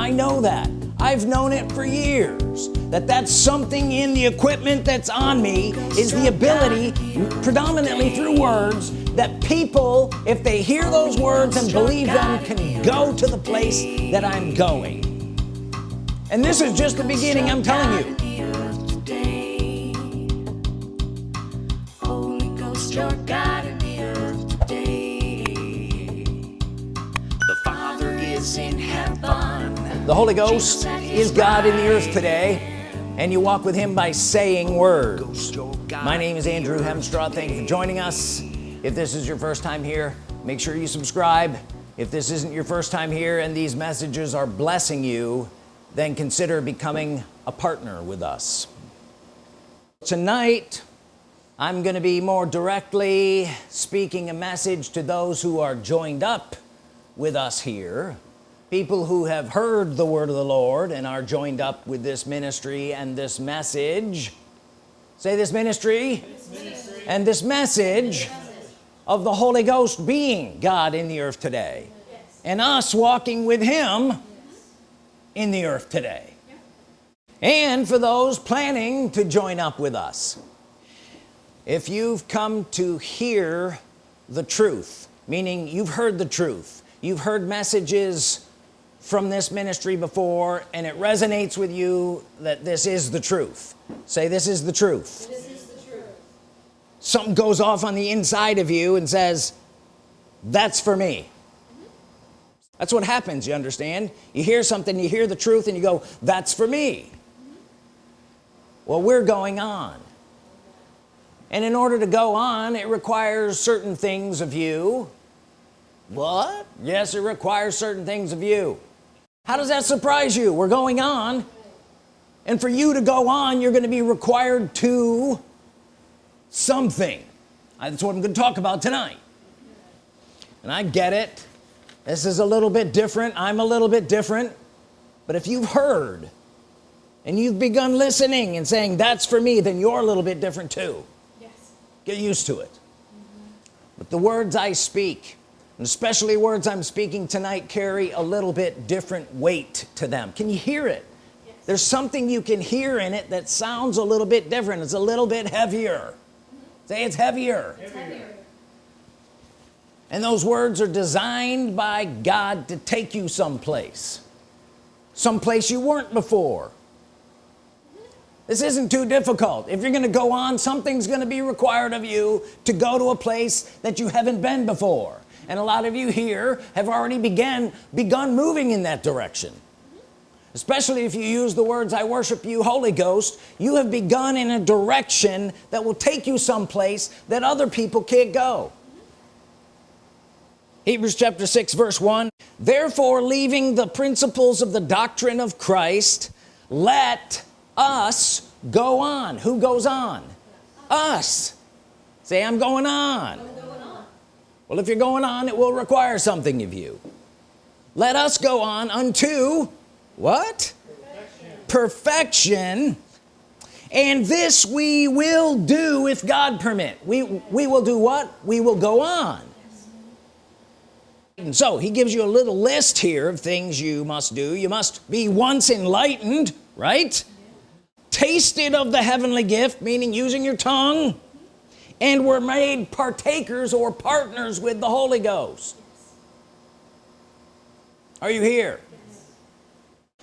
I know that. I've known it for years that that's something in the equipment that's on me is the ability predominantly through words that people if they hear those words and believe them can go to the place that I'm going. And this is just the beginning I'm telling you. The Father is in. The Holy Ghost is God in the earth today. And you walk with him by saying words. My name is Andrew Hemstraw. Thank you for joining us. If this is your first time here, make sure you subscribe. If this isn't your first time here and these messages are blessing you, then consider becoming a partner with us. Tonight, I'm gonna be more directly speaking a message to those who are joined up with us here people who have heard the word of the Lord and are joined up with this ministry and this message say this ministry, this ministry. and this message of the Holy Ghost being God in the earth today yes. and us walking with him yes. in the earth today yeah. and for those planning to join up with us if you've come to hear the truth meaning you've heard the truth you've heard messages from this ministry before and it resonates with you that this is the truth. Say this is the truth, is the truth. something goes off on the inside of you and says that's for me. Mm -hmm. that's what happens you understand? You hear something you hear the truth and you go that's for me. Mm -hmm. well we're going on. And in order to go on it requires certain things of you. What? Yes it requires certain things of you how does that surprise you? We're going on. And for you to go on you're going to be required to something. That's what I'm going to talk about tonight. And I get it. This is a little bit different. I'm a little bit different. But if you've heard and you've begun listening and saying that's for me then you're a little bit different too. Yes. get used to it. Mm -hmm. but the words I speak especially words I'm speaking tonight carry a little bit different weight to them. Can you hear it? Yes. there's something you can hear in it that sounds a little bit different. It's a little bit heavier. Mm -hmm. say it's heavier. it's heavier. And those words are designed by God to take you someplace. Someplace you weren't before. This isn't too difficult. If you're gonna go on something's gonna be required of you to go to a place that you haven't been before and a lot of you here have already began begun moving in that direction. Especially if you use the words I worship you Holy Ghost you have begun in a direction that will take you someplace that other people can't go. Hebrews chapter 6 verse 1 therefore leaving the principles of the doctrine of Christ let us go on. Who goes on? Us. Say I'm going on well if you're going on it will require something of you. Let us go on unto what? Perfection, perfection. and this we will do if God permit. We we will do what? We will go on. And so he gives you a little list here of things you must do. You must be once enlightened right? Tasted of the heavenly gift meaning using your tongue and were made partakers or partners with the Holy Ghost are you here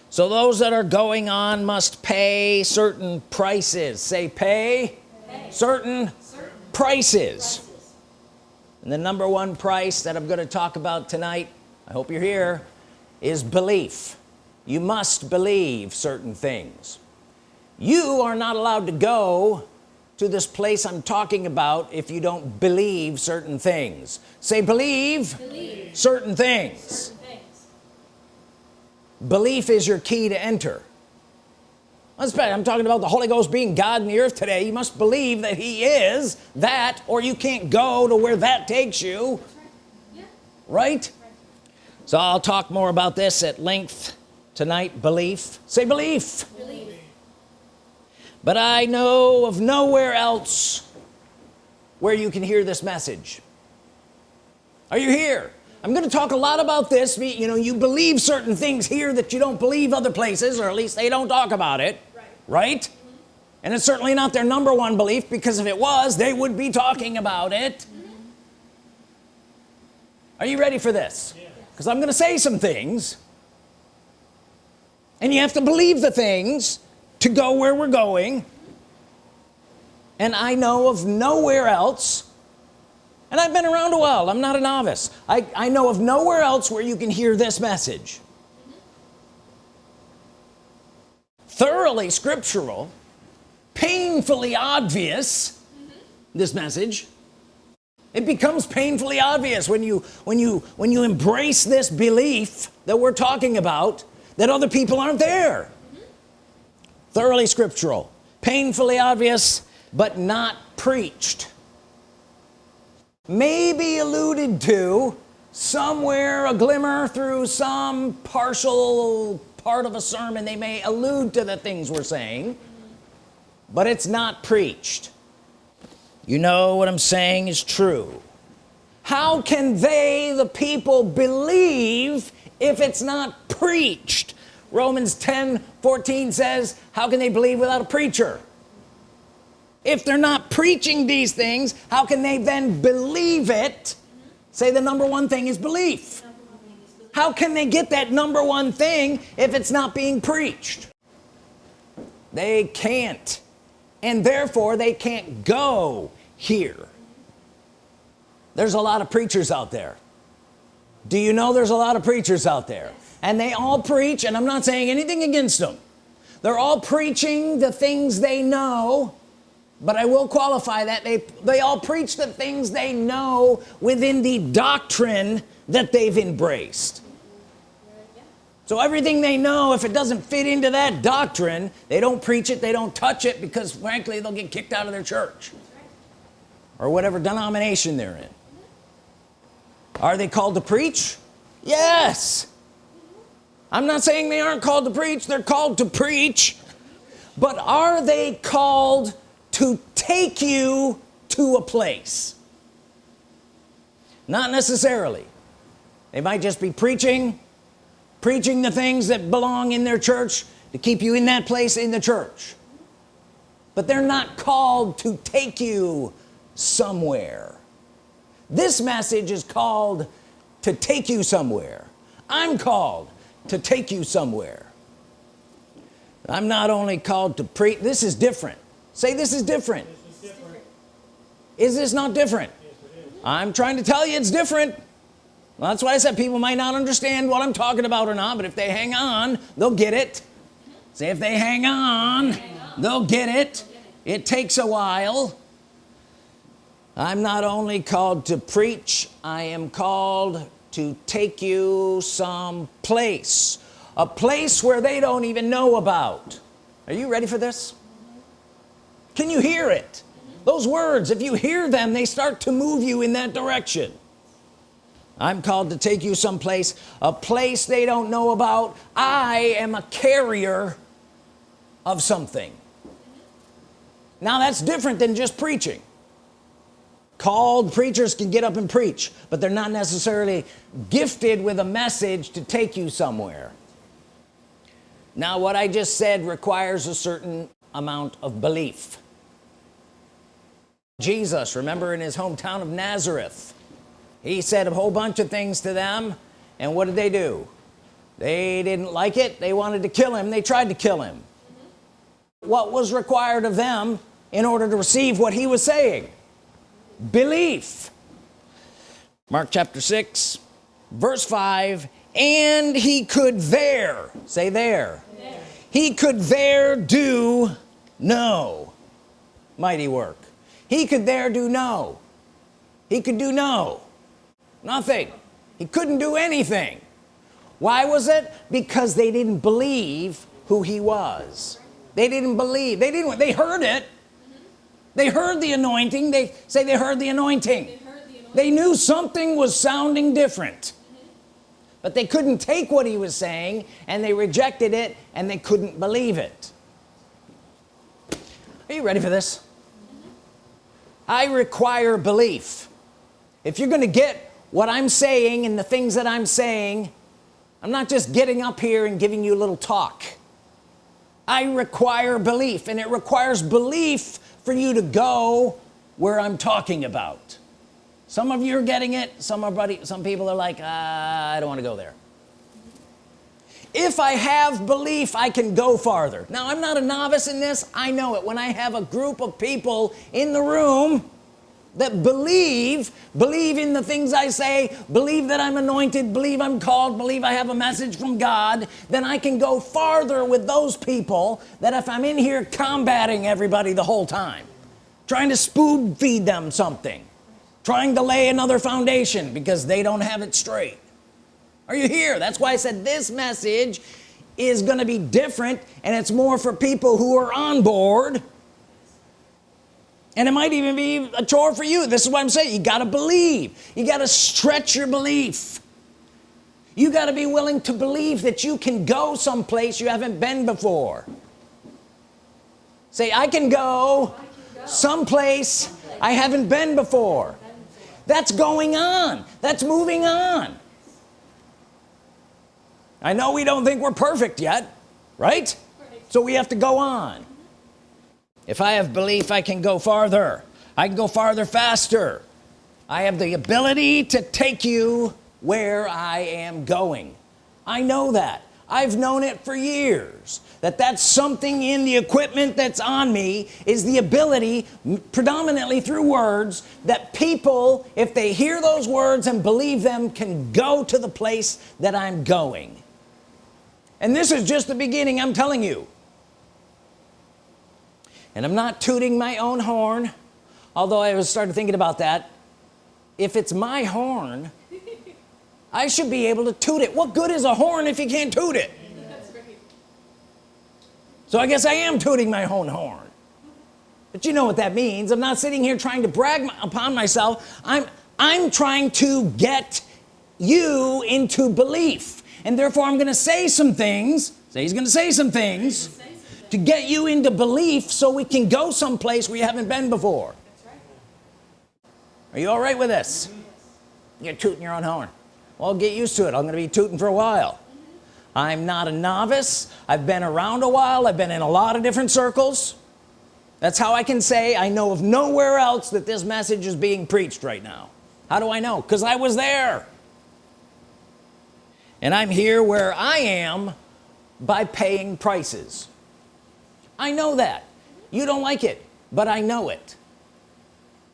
so those that are going on must pay certain prices say pay, pay. Certain, certain, prices. prices and the number one price that I'm going to talk about tonight I hope you're here is belief you must believe certain things you are not allowed to go to this place I'm talking about if you don't believe certain things say believe, believe. Certain, things. certain things belief is your key to enter I'm talking about the Holy Ghost being God in the earth today you must believe that he is that or you can't go to where that takes you right, yeah. right? right so I'll talk more about this at length tonight belief say belief, belief but I know of nowhere else where you can hear this message are you here I'm gonna talk a lot about this you know you believe certain things here that you don't believe other places or at least they don't talk about it right, right? Mm -hmm. and it's certainly not their number one belief because if it was they would be talking about it mm -hmm. are you ready for this because yeah. I'm gonna say some things and you have to believe the things to go where we're going. And I know of nowhere else and I've been around a while I'm not a novice. I, I know of nowhere else where you can hear this message. Thoroughly scriptural painfully obvious this message. It becomes painfully obvious when you when you when you embrace this belief that we're talking about that other people aren't there thoroughly scriptural painfully obvious but not preached. Maybe alluded to somewhere a glimmer through some partial part of a sermon they may allude to the things we're saying but it's not preached. You know what I'm saying is true. How can they the people believe if it's not preached Romans 10 14 says how can they believe without a preacher? If they're not preaching these things how can they then believe it? Say the number one thing is belief. How can they get that number one thing if it's not being preached? They can't and therefore they can't go here. There's a lot of preachers out there. Do you know there's a lot of preachers out there and they all preach and I'm not saying anything against them. They're all preaching the things they know but I will qualify that they they all preach the things they know within the doctrine that they've embraced. So everything they know if it doesn't fit into that doctrine they don't preach it they don't touch it because frankly they'll get kicked out of their church or whatever denomination they're in. Are they called to preach? Yes I'm not saying they aren't called to preach they're called to preach. But are they called to take you to a place? Not necessarily. They might just be preaching preaching the things that belong in their church to keep you in that place in the church. But they're not called to take you somewhere. This message is called to take you somewhere. I'm called to take you somewhere. I'm not only called to preach this is different. Say this is different, this is, different. is, this not different? Yes, I'm trying to tell you it's different. Well, that's why I said people might not understand what I'm talking about or not but if they hang on they'll get it. Say if they hang on, hang on. they'll get it. It takes a while. I'm not only called to preach I am called to take you some place a place where they don't even know about. Are you ready for this? Can you hear it? Those words if you hear them they start to move you in that direction. I'm called to take you someplace a place they don't know about. I am a carrier of something. Now that's different than just preaching called preachers can get up and preach but they're not necessarily gifted with a message to take you somewhere. Now what I just said requires a certain amount of belief. Jesus remember in his hometown of Nazareth he said a whole bunch of things to them and what did they do? They didn't like it. They wanted to kill him. They tried to kill him. What was required of them in order to receive what he was saying belief. Mark chapter 6 verse 5 and he could there say there, he could there do no. Mighty work. He could there do no. He could do no. Nothing. He couldn't do anything. Why was it? Because they didn't believe who he was. They didn't believe. They didn't they heard it they heard the anointing. They say they heard the anointing. They, the anointing. they knew something was sounding different. Mm-hmm. But they couldn't take what he was saying and they rejected it and they couldn't believe it. Are you ready for this? Mm-hmm. I require belief. If you're gonna get what I'm saying and the things that I'm saying I'm not just getting up here and giving you a little talk. I require belief and it requires belief for you to go where I'm talking about. Some of you are getting it some are buddy, some people are like ah, I don't want to go there. If I have belief I can go farther. Now I'm not a novice in this I know it. When I have a group of people in the room that believe believe in the things I say believe that I'm anointed believe I'm called believe I have a message from God then I can go farther with those people that if I'm in here combating everybody the whole time trying to spoon feed them something trying to lay another foundation because they don't have it straight. Are you here? That's why I said this message is gonna be different and it's more for people who are on board and it might even be a chore for you. This is what I'm saying. You got to believe. You got to stretch your belief. You got to be willing to believe that you can go someplace you haven't been before. Say I can go, I can go. someplace, someplace I haven't been before. That's going on. That's moving on. I know we don't think we're perfect yet right, right. so we have to go on if I have belief I can go farther. I can go farther faster. I have the ability to take you where I am going. I know that. I've known it for years that that's something in the equipment that's on me is the ability predominantly through words that people if they hear those words and believe them can go to the place that I'm going. And this is just the beginning I'm telling you and I'm not tooting my own horn although I was started thinking about that. If it's my horn I should be able to toot it. What good is a horn if you can't toot it? So I guess I am tooting my own horn. But you know what that means. I'm not sitting here trying to brag upon myself. I'm I'm trying to get you into belief. And therefore I'm gonna say some things. Say he's gonna say some things to get you into belief so we can go someplace where you haven't been before. Right. are you all right with this? You're tooting your own horn. Well get used to it. I'm gonna be tooting for a while. I'm not a novice. I've been around a while. I've been in a lot of different circles. That's how I can say I know of nowhere else that this message is being preached right now. How do I know? Because I was there. And I'm here where I am by paying prices I know that. You don't like it but I know it.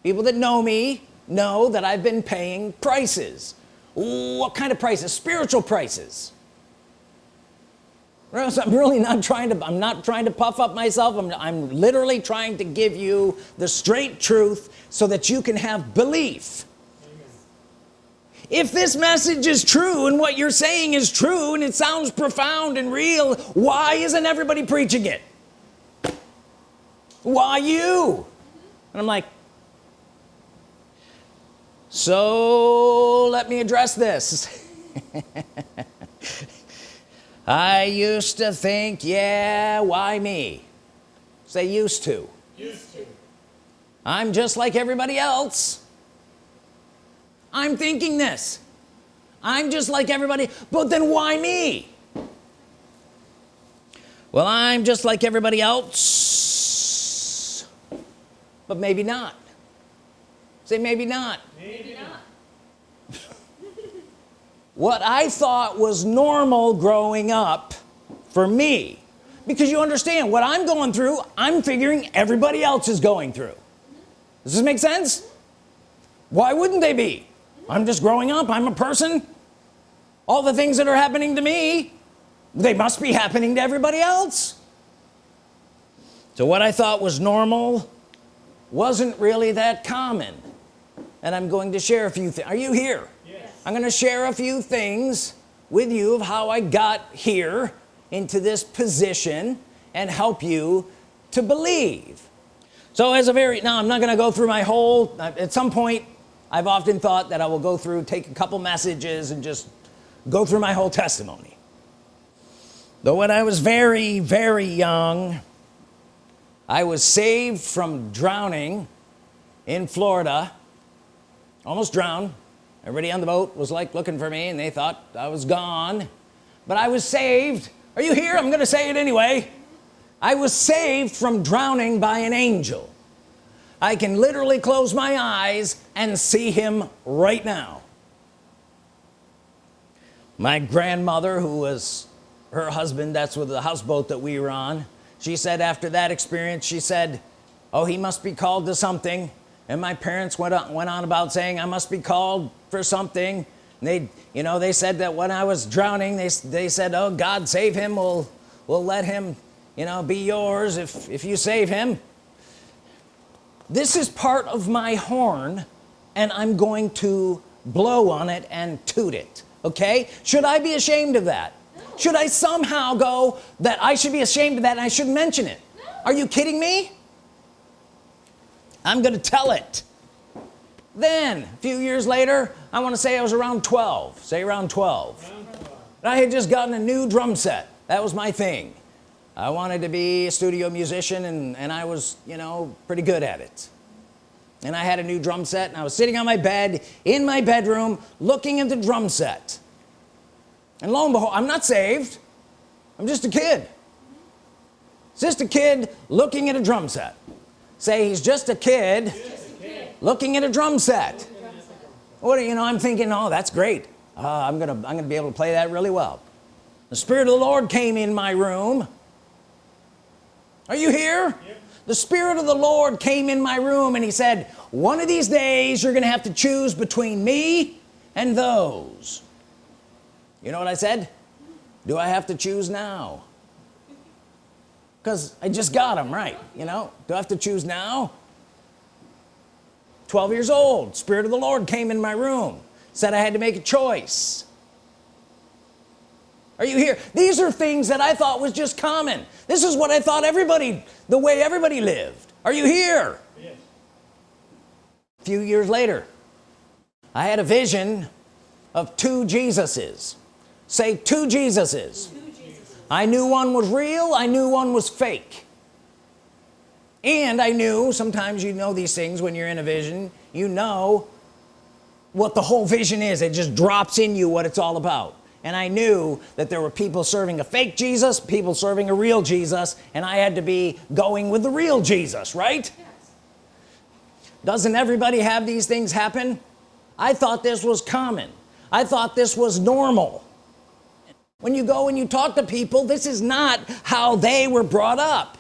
People that know me know that I've been paying prices. What kind of prices? Spiritual prices. I'm really not trying to I'm not trying to puff up myself. I'm, I'm literally trying to give you the straight truth so that you can have belief. If this message is true and what you're saying is true and it sounds profound and real why isn't everybody preaching it why you? And I'm like so let me address this. I used to think yeah why me? Say used to. Used to. I'm just like everybody else. I'm thinking this. I'm just like everybody but then why me? Well I'm just like everybody else but maybe not. Say maybe not. Maybe not. What I thought was normal growing up for me. Because you understand what I'm going through I'm figuring everybody else is going through. Does this make sense? Why wouldn't they be? I'm just growing up I'm a person. All the things that are happening to me they must be happening to everybody else. So what I thought was normal wasn't really that common. And I'm going to share a few things are you here? Yes. I'm going to share a few things with you of how I got here into this position and help you to believe. So as a very now I'm not gonna go through my whole at some point I've often thought that I will go through take a couple messages and just go through my whole testimony. Though when I was very very young I was saved from drowning in Florida almost drowned. Everybody on the boat was like looking for me and they thought I was gone. But I was saved. Are you here? I'm gonna say it anyway. I was saved from drowning by an angel. I can literally close my eyes and see him right now. My grandmother who was her husband that's with the houseboat that we were on she said after that experience she said oh he must be called to something. And my parents went on went on about saying I must be called for something. And they you know they said that when I was drowning they, they said oh God save him. We'll we'll let him you know be yours if if you save him. This is part of my horn and I'm going to blow on it and toot it okay? Should I be ashamed of that. Should I somehow go that I should be ashamed of that and I shouldn't mention it? No. are you kidding me? I'm gonna tell it. Then a few years later I want to say I was around 12 say around 12 I had just gotten a new drum set. That was my thing. I wanted to be a studio musician and, and I was you know pretty good at it. And I had a new drum set and I was sitting on my bed in my bedroom looking at the drum set and lo and behold I'm not saved. I'm just a kid. Just a kid looking at a drum set. Say he's just a kid, just a kid. looking at a drum set. What do you know I'm thinking oh that's great. Uh, I'm gonna I'm gonna be able to play that really well. The Spirit of the Lord came in my room. Are you here? Yep. the Spirit of the Lord came in my room and he said one of these days you're gonna have to choose between me and those you know what I said? Do I have to choose now? Because I just got them right you know? Do I have to choose now? 12 years old Spirit of the Lord came in my room said I had to make a choice. Are you here? These are things that I thought was just common. This is what I thought everybody the way everybody lived. Are you here? Yes. a few years later I had a vision of two Jesuses say two Jesuses. I knew one was real I knew one was fake. And I knew sometimes you know these things when you're in a vision you know what the whole vision is. It just drops in you what it's all about. And I knew that there were people serving a fake Jesus people serving a real Jesus and I had to be going with the real Jesus right? Yes. doesn't everybody have these things happen? I thought this was common. I thought this was normal when you go and you talk to people this is not how they were brought up.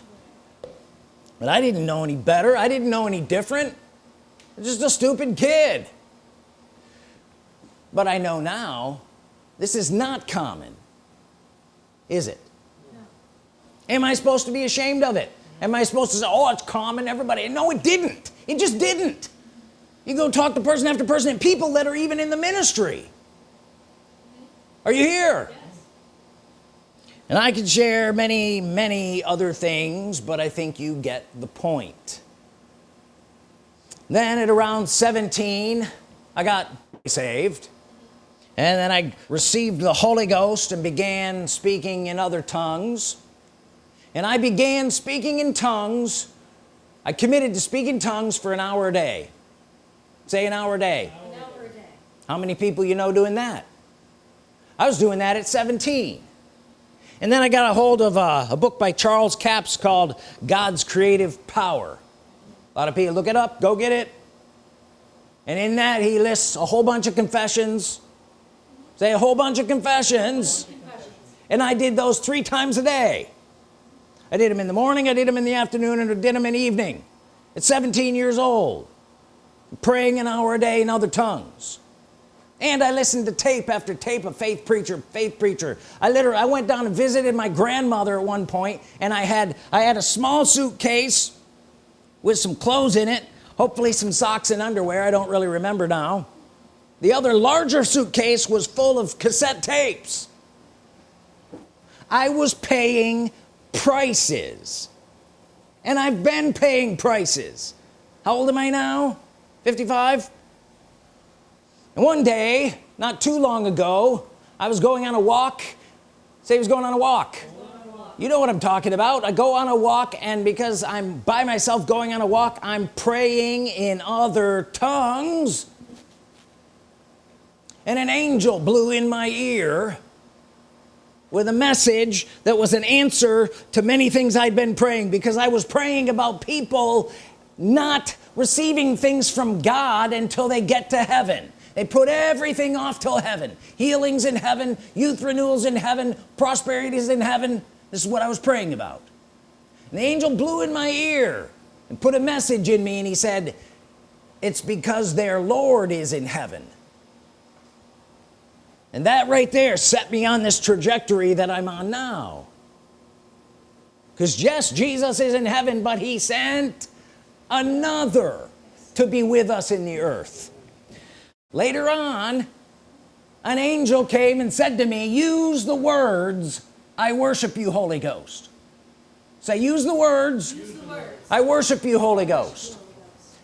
But I didn't know any better. I didn't know any different. I'm just a stupid kid. But I know now this is not common. Is it? Am I supposed to be ashamed of it? Am I supposed to say oh it's common everybody no it didn't. It just didn't. You go talk to person after person and people that are even in the ministry. Are you here? yes and I could share many many other things but I think you get the point. Then at around 17 I got saved. And then I received the Holy Ghost and began speaking in other tongues. And I began speaking in tongues. I committed to speak in tongues for an hour a day. Say an hour a day, an hour a day. how many people you know doing that? I was doing that at 17 and then I got a hold of a, a book by Charles Capps called God's Creative Power. A lot of people look it up go get it. And in that he lists a whole bunch of confessions. Say a whole bunch of confessions, and I did those three times a day. I did them in the morning I did them in the afternoon and I did them in the evening. At 17 years old. Praying an hour a day in other tongues and I listened to tape after tape of faith preacher faith preacher. I literally I went down and visited my grandmother at one point and I had I had a small suitcase with some clothes in it hopefully some socks and underwear I don't really remember now. The other larger suitcase was full of cassette tapes. I was paying prices. And I've been paying prices. How old am I now? 55 and one day not too long ago I was going on a walk. Say he was going on a walk. You know what I'm talking about. I go on a walk and because I'm by myself going on a walk I'm praying in other tongues. And an angel blew in my ear with a message that was an answer to many things I'd been praying because I was praying about people not receiving things from God until they get to heaven they put everything off till heaven. Healings in heaven youth renewals in heaven prosperities in heaven. This is what I was praying about. And the angel blew in my ear and put a message in me and he said it's because their Lord is in heaven. And that right there set me on this trajectory that I'm on now. Because yes Jesus is in heaven but he sent another to be with us in the earth later on an angel came and said to me use the words I worship you Holy Ghost say use the words, use the words. I worship you Holy Ghost.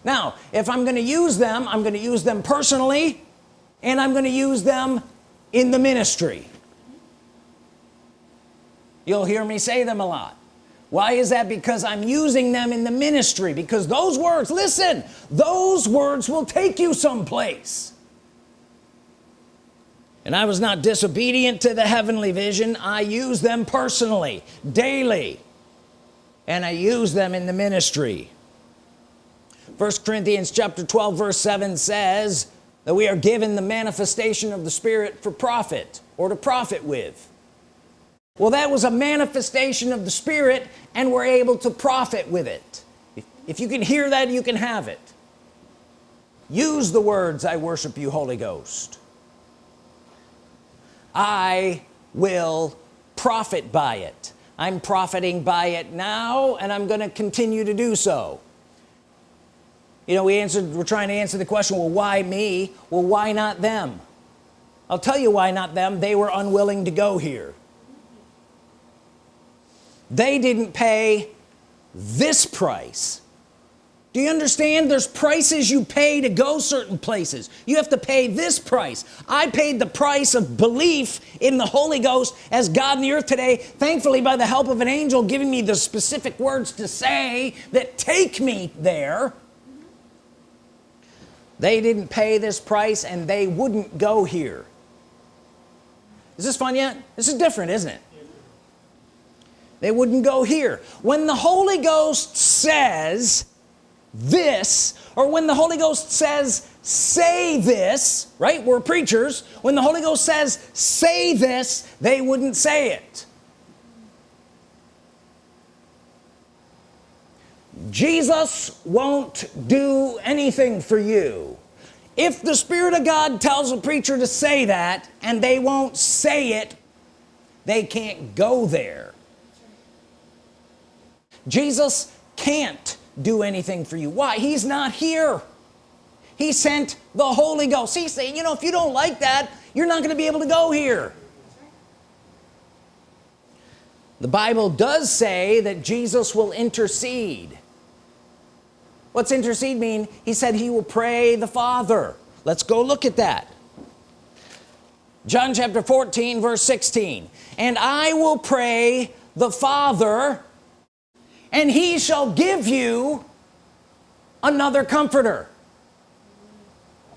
Now if I'm gonna use them I'm gonna use them personally and I'm gonna use them in the ministry. You'll hear me say them a lot. Why is that? Because I'm using them in the ministry because those words listen those words will take you someplace and I was not disobedient to the heavenly vision. I use them personally daily. And I use them in the ministry. First Corinthians chapter 12 verse 7 says that we are given the manifestation of the Spirit for profit or to profit with. Well that was a manifestation of the Spirit and we're able to profit with it. If, if you can hear that you can have it. Use the words I worship you Holy Ghost I will profit by it. I'm profiting by it now and I'm gonna continue to do so. You know we answered we're trying to answer the question well why me? Well why not them? I'll tell you why not them. They were unwilling to go here. They didn't pay this price do you understand? There's prices you pay to go certain places. You have to pay this price. I paid the price of belief in the Holy Ghost as God in the earth today thankfully by the help of an angel giving me the specific words to say that take me there. They didn't pay this price and they wouldn't go here. Is this fun yet? This is different isn't it? They wouldn't go here. When the Holy Ghost says this or when the Holy Ghost says say this right? We're preachers. When the Holy Ghost says say this they wouldn't say it. Jesus won't do anything for you. If the Spirit of God tells a preacher to say that and they won't say it they can't go there. Jesus can't do anything for you. Why? He's not here. He sent the Holy Ghost. He's saying you know if you don't like that you're not going to be able to go here. The Bible does say that Jesus will intercede. What's intercede mean? He said he will pray the Father. Let's go look at that. John chapter 14 verse 16 and I will pray the Father and he shall give you another comforter.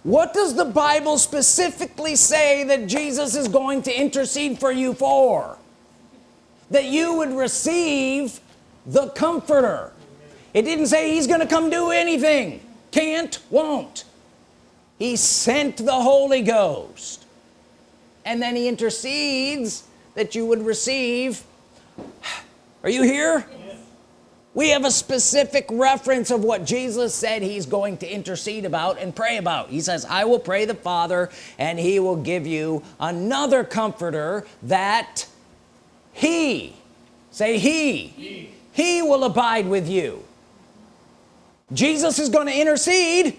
What does the Bible specifically say that Jesus is going to intercede for you for? That you would receive the comforter. It didn't say he's gonna come do anything. Can't won't. He sent the Holy Ghost. And then he intercedes that you would receive. Are you here we have a specific reference of what Jesus said he's going to intercede about and pray about. He says I will pray the Father and he will give you another comforter that he say he he, he will abide with you. Jesus is going to intercede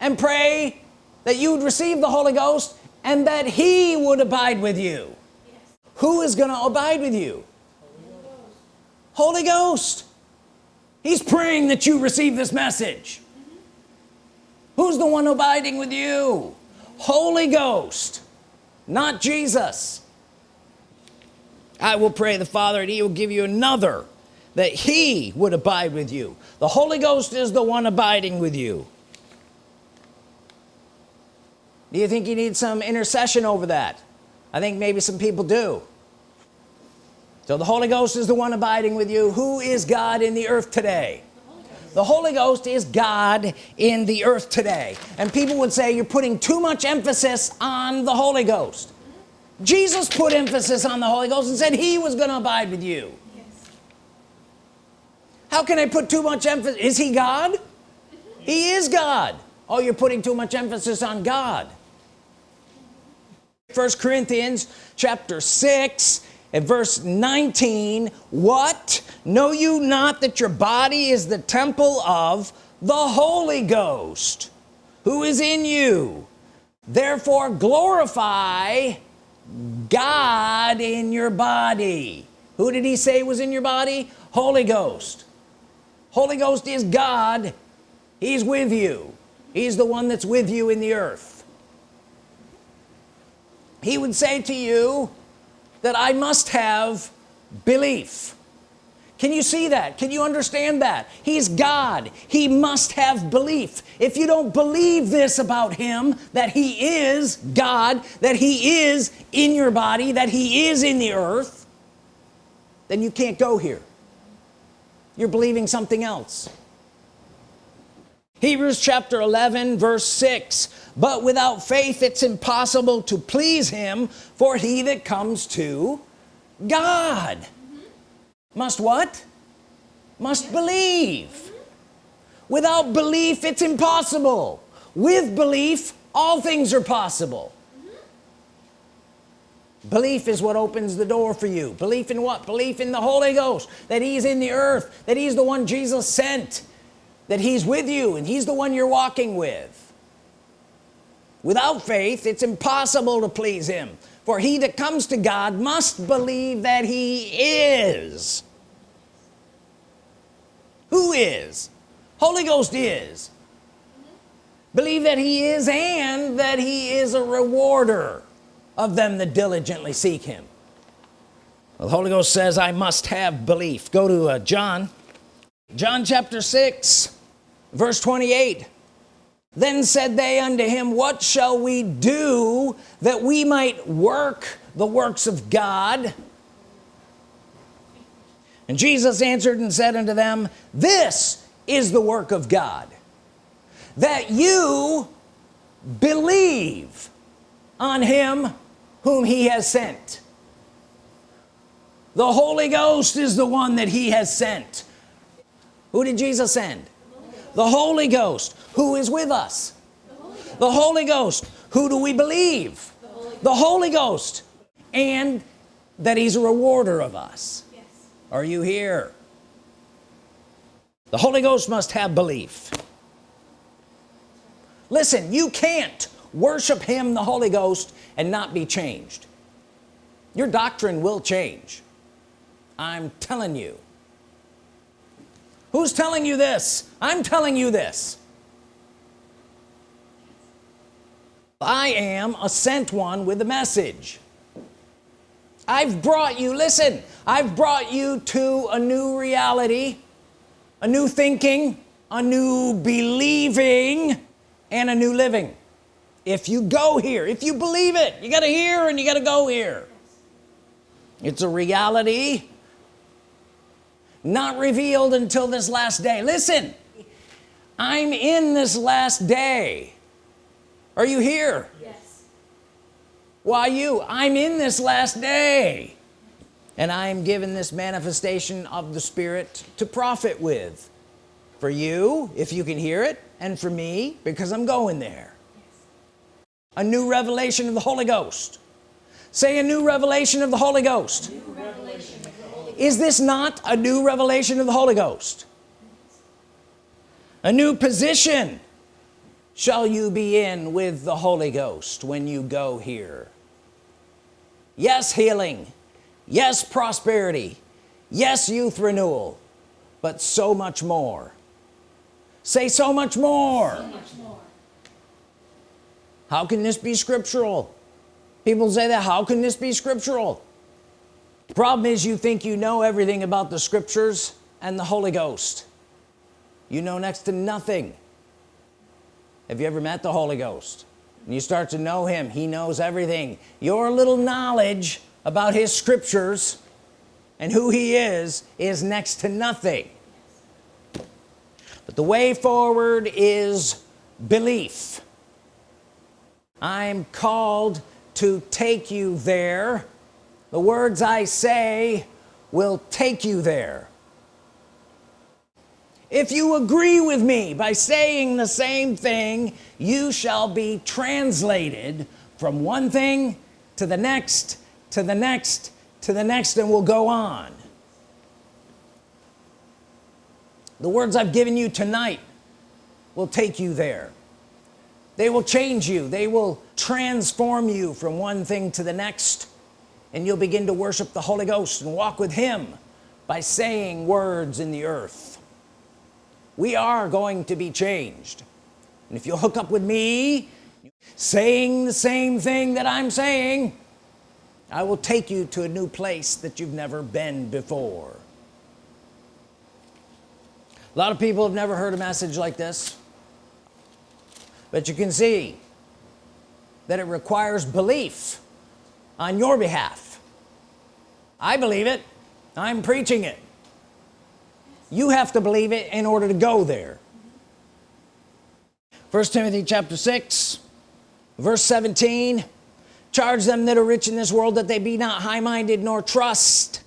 and pray that you would receive the Holy Ghost and that he would abide with you. Yes. who is going to abide with you Holy Ghost he's praying that you receive this message. Who's the one abiding with you? Holy Ghost not Jesus. I will pray the Father and he will give you another that he would abide with you. The Holy Ghost is the one abiding with you. Do you think you need some intercession over that? I think maybe some people do so the Holy Ghost is the one abiding with you. Who is God in the earth today? The Holy Ghost is God in the earth today. And people would say you're putting too much emphasis on the Holy Ghost. Jesus put emphasis on the Holy Ghost and said he was going to abide with you. Yes. how can I put too much emphasis? Is he God? He is God. Oh you're putting too much emphasis on God. First Corinthians chapter 6 at verse 19 what? Know you not that your body is the temple of the Holy Ghost who is in you? Therefore glorify God in your body. Who did he say was in your body? Holy Ghost. Holy Ghost is God. He's with you. He's the one that's with you in the earth. He would say to you that I must have belief. Can you see that? Can you understand that? He's God. He must have belief. If you don't believe this about him that he is God that he is in your body that he is in the earth then you can't go here. You're believing something else Hebrews chapter 11 verse 6 but without faith it's impossible to please him for he that comes to God must what? Must believe. Without belief it's impossible. With belief all things are possible. Belief is what opens the door for you. Belief in what? Belief in the Holy Ghost that he's in the earth that he's the one Jesus sent that he's with you and he's the one you're walking with. Without faith it's impossible to please him. For he that comes to God must believe that he is. Who is? Holy Ghost is. Believe that he is and that he is a rewarder of them that diligently seek him. Well, the Holy Ghost says I must have belief. Go to uh, John. John chapter 6 verse 28 then said they unto him what shall we do that we might work the works of God? And Jesus answered and said unto them this is the work of God that you believe on him whom he has sent. The Holy Ghost is the one that he has sent. Who did Jesus send the Holy Ghost who is with us. The Holy Ghost, the Holy Ghost. who do we believe? The Holy, the Holy Ghost and that he's a rewarder of us. Yes. are you here? The Holy Ghost must have belief. Listen you can't worship him the Holy Ghost and not be changed. Your doctrine will change. I'm telling you who's telling you this? I'm telling you this. I am a sent one with a message. I've brought you listen I've brought you to a new reality a new thinking a new believing and a new living. If you go here if you believe it you got to hear and you got to go here. It's a reality not revealed until this last day. Listen I'm in this last day. Are you here? Yes. Why you? I'm in this last day. And I am given this manifestation of the Spirit to profit with. For you if you can hear it and for me because I'm going there. A new revelation of the Holy Ghost. Say a new revelation of the Holy Ghost is this not a new revelation of the Holy Ghost? A new position shall you be in with the Holy Ghost when you go here. Yes healing. Yes prosperity. Yes youth renewal. But so much more. Say so much more, so much more. how can this be scriptural? People say that how can this be scriptural problem is you think you know everything about the scriptures and the Holy Ghost. You know next to nothing. Have you ever met the Holy Ghost? And you start to know him he knows everything. Your little knowledge about his scriptures and who he is is next to nothing. But the way forward is belief. I'm called to take you there the words I say will take you there. If you agree with me by saying the same thing you shall be translated from one thing to the next to the next to the next and we'll go on. The words I've given you tonight will take you there. They will change you. They will transform you from one thing to the next and you'll begin to worship the Holy Ghost and walk with him by saying words in the earth. We are going to be changed. And if you'll hook up with me saying the same thing that I'm saying I will take you to a new place that you've never been before. A lot of people have never heard a message like this. But you can see that it requires belief on your behalf. I believe it. I'm preaching it. You have to believe it in order to go there. First Timothy chapter 6 verse 17 charge them that are rich in this world that they be not high-minded nor trust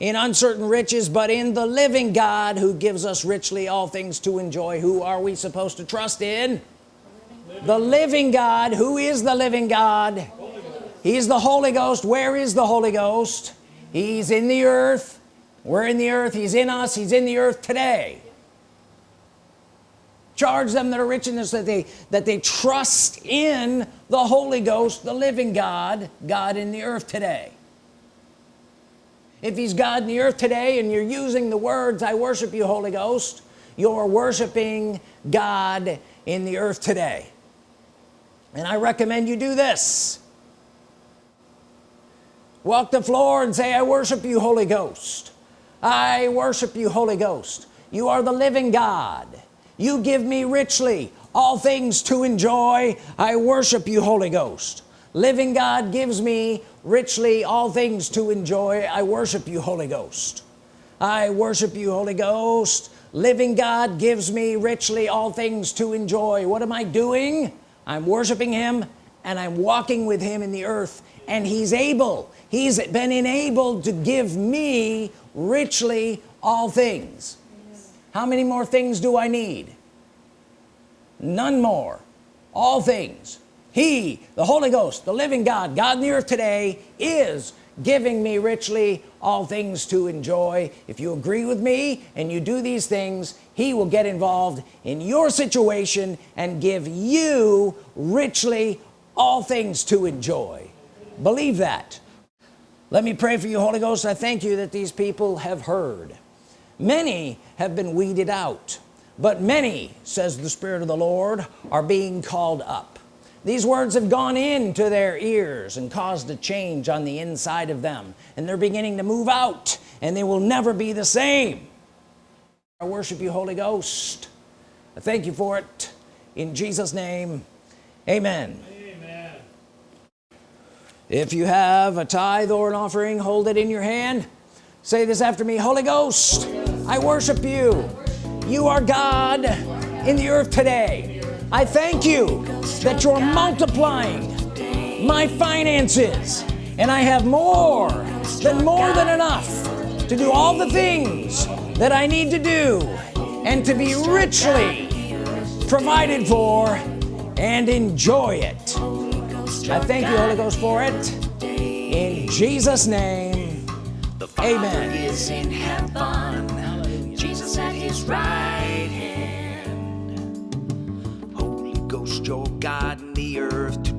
in uncertain riches but in the living God who gives us richly all things to enjoy. Who are we supposed to trust in? Living. the living God. Who is the living God he's the Holy Ghost. Where is the Holy Ghost? He's in the earth. We're in the earth. He's in us. He's in the earth today. Charge them that are rich in this that they that they trust in the Holy Ghost the living God God in the earth today. If he's God in the earth today and you're using the words I worship you Holy Ghost you're worshiping God in the earth today. And I recommend you do this walk the floor and say I worship you Holy Ghost. I worship you Holy Ghost. You are the living God. You give me richly all things to enjoy. I worship you Holy Ghost. Living God gives me richly all things to enjoy. I worship you Holy Ghost. I worship you Holy Ghost. Living God gives me richly all things to enjoy. What am I doing? I'm worshiping him and I'm walking with him in the earth and he's able he's been enabled to give me richly all things. How many more things do I need? None more. All things. He the Holy Ghost the living God God in the earth today is giving me richly all things to enjoy. If you agree with me and you do these things he will get involved in your situation and give you richly all things to enjoy. Believe that let me pray for you Holy Ghost. I thank you that these people have heard. Many have been weeded out but many says the Spirit of the Lord are being called up. These words have gone into their ears and caused a change on the inside of them and they're beginning to move out and they will never be the same. I worship you Holy Ghost. I thank you for it. In Jesus name amen. amen if you have a tithe or an offering hold it in your hand. Say this after me Holy Ghost I worship you. You are God in the earth today. I thank you that you're multiplying my finances and I have more than more than enough to do all the things that I need to do and to be richly provided for and enjoy it I thank you, Holy Ghost, for it. In Jesus' name, the Father Amen. is in heaven, Jesus at his right hand. Holy Ghost, you're God in the earth